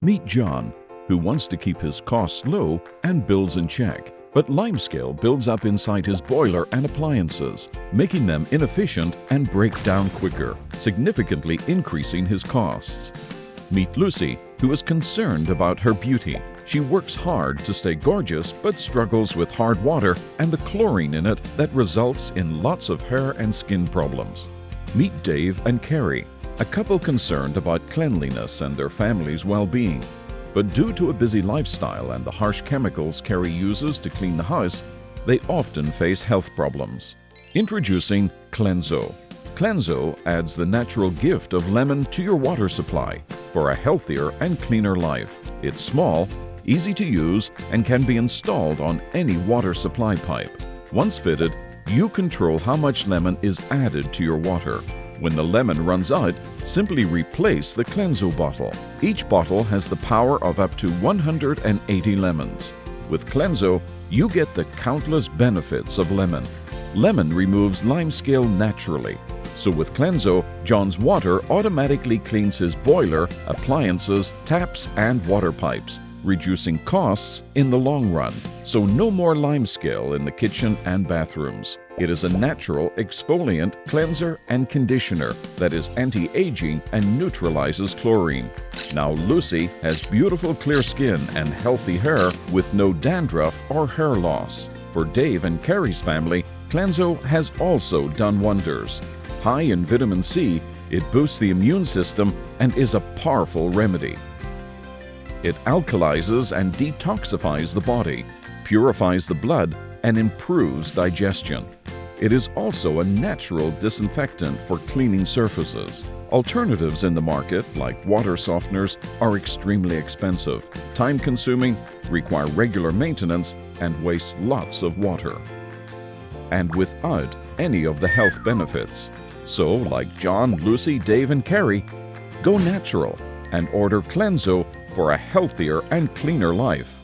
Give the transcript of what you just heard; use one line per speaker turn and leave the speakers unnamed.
Meet John, who wants to keep his costs low and bills in check. But limescale builds up inside his boiler and appliances, making them inefficient and break down quicker, significantly increasing his costs. Meet Lucy, who is concerned about her beauty. She works hard to stay gorgeous but struggles with hard water and the chlorine in it that results in lots of hair and skin problems. Meet Dave and Carrie, a couple concerned about cleanliness and their family's well-being. But due to a busy lifestyle and the harsh chemicals Carrie uses to clean the house, they often face health problems. Introducing Cleanso. Cleanso adds the natural gift of lemon to your water supply for a healthier and cleaner life. It's small, easy to use, and can be installed on any water supply pipe. Once fitted, you control how much lemon is added to your water when the lemon runs out, simply replace the Cleanso bottle. Each bottle has the power of up to 180 lemons. With Cleanso, you get the countless benefits of lemon. Lemon removes limescale naturally. So with Cleanso, John's water automatically cleans his boiler, appliances, taps, and water pipes, reducing costs in the long run. So no more limescale in the kitchen and bathrooms. It is a natural exfoliant, cleanser, and conditioner that is anti-aging and neutralizes chlorine. Now Lucy has beautiful clear skin and healthy hair with no dandruff or hair loss. For Dave and Carrie's family, Cleanso has also done wonders. High in vitamin C, it boosts the immune system and is a powerful remedy. It alkalizes and detoxifies the body, purifies the blood, and improves digestion. It is also a natural disinfectant for cleaning surfaces. Alternatives in the market, like water softeners, are extremely expensive, time-consuming, require regular maintenance, and waste lots of water. And without any of the health benefits. So, like John, Lucy, Dave, and Carrie, go natural and order Cleanso for a healthier and cleaner life.